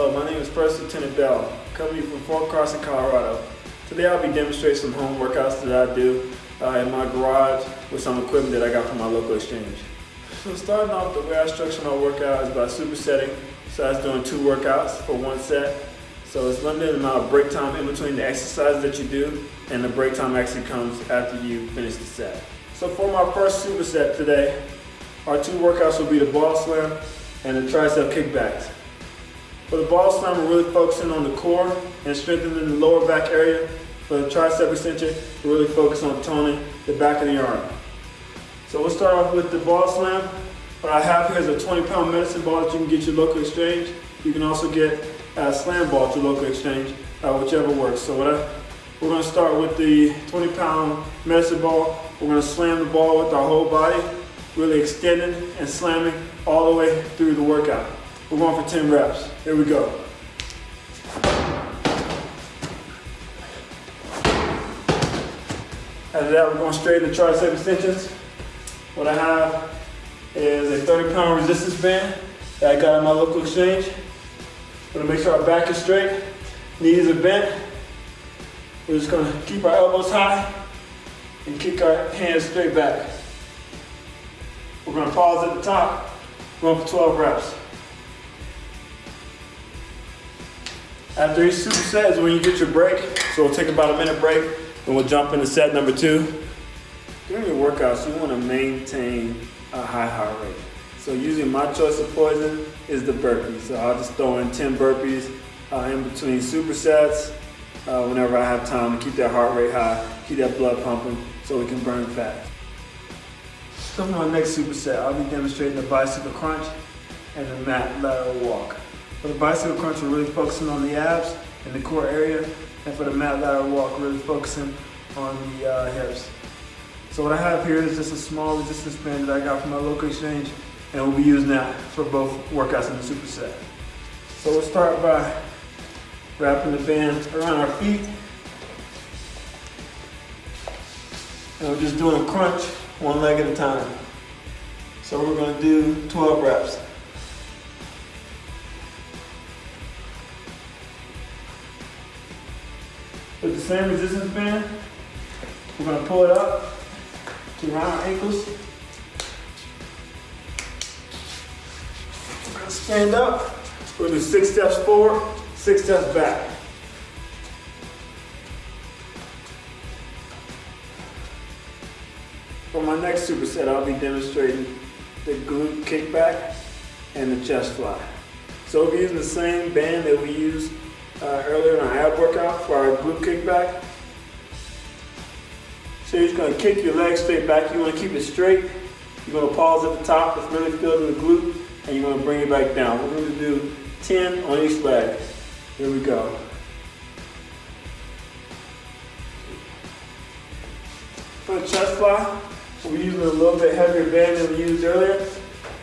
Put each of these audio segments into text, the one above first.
Hello, my name is First Lieutenant Bell, coming from Fort Carson, Colorado. Today I'll be demonstrating some home workouts that I do uh, in my garage with some equipment that I got from my local exchange. So starting off, the way I structure my workout is by supersetting. So that's doing two workouts for one set. So it's limited amount of break time in between the exercises that you do, and the break time actually comes after you finish the set. So for my first superset today, our two workouts will be the ball slam and the tricep kickbacks. For the ball slam, we're really focusing on the core and strengthening the lower back area. For the tricep extension, we're really focused on toning the back of the arm. So we'll start off with the ball slam. What I have here is a 20 pound medicine ball that you can get your local exchange. You can also get a slam ball at your local exchange, uh, whichever works. So what I, we're gonna start with the 20 pound medicine ball. We're gonna slam the ball with our whole body, really extending and slamming all the way through the workout. We're going for 10 reps. Here we go. After that, we're going straight into tricep extensions. What I have is a 30 pound resistance band that I got at my local exchange. Gonna make sure our back is straight, knees are bent. We're just gonna keep our elbows high and kick our hands straight back. We're gonna pause at the top, going for 12 reps. After each superset is when you get your break. So we'll take about a minute break and we'll jump into set number two. During your workouts, you want to maintain a high heart rate. So using my choice of poison is the burpees. So I'll just throw in 10 burpees uh, in between supersets uh, whenever I have time to keep that heart rate high, keep that blood pumping so we can burn fat. So for my next superset, I'll be demonstrating the bicycle crunch and the mat lateral walk. For the bicycle crunch, we're really focusing on the abs and the core area. And for the mat lateral walk, really focusing on the uh, hips. So what I have here is just a small resistance band that I got from my local exchange. And we'll be using that for both workouts in the superset. So we'll start by wrapping the band around our feet. And we're just doing a crunch one leg at a time. So we're gonna do 12 reps. With the same resistance band, we're gonna pull it up to around our ankles. We're gonna stand up. We're gonna do six steps forward, six steps back. For my next superset, I'll be demonstrating the glute kickback and the chest fly. So we'll be using the same band that we used uh, earlier in our ab workout for our glute kickback. So you're just gonna kick your legs straight back. You wanna keep it straight. You're gonna pause at the top, it's really in the glute, and you're gonna bring it back down. We're gonna do 10 on each leg. Here we go. For the chest fly, we're using a little bit heavier band than we used earlier.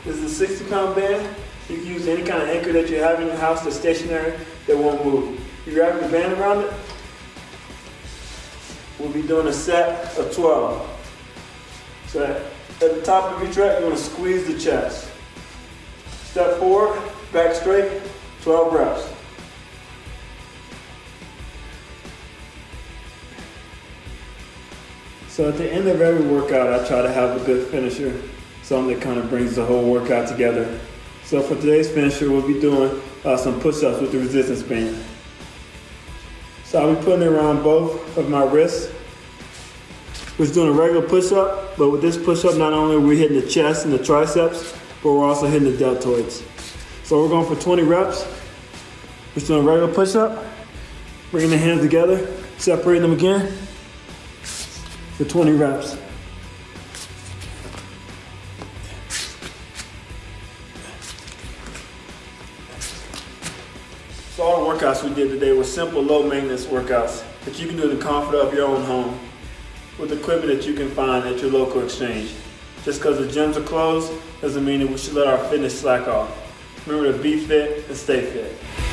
This is a 60 pound band. You can use any kind of anchor that you have in your house that's stationary that won't move. You wrap your band around it. We'll be doing a set of 12. So at the top of each rep, you want to squeeze the chest. Step forward, back straight, 12 reps. So at the end of every workout, I try to have a good finisher, something that kind of brings the whole workout together. So for today's finisher, we'll be doing uh, some push-ups with the resistance band. So I'll be putting it around both of my wrists. We're doing a regular push-up, but with this push-up, not only are we hitting the chest and the triceps, but we're also hitting the deltoids. So we're going for 20 reps. We're doing a regular push-up, bringing the hands together, separating them again for 20 reps. Workouts we did today were simple, low maintenance workouts that you can do in the comfort of your own home with equipment that you can find at your local exchange. Just because the gyms are closed doesn't mean that we should let our fitness slack off. Remember to be fit and stay fit.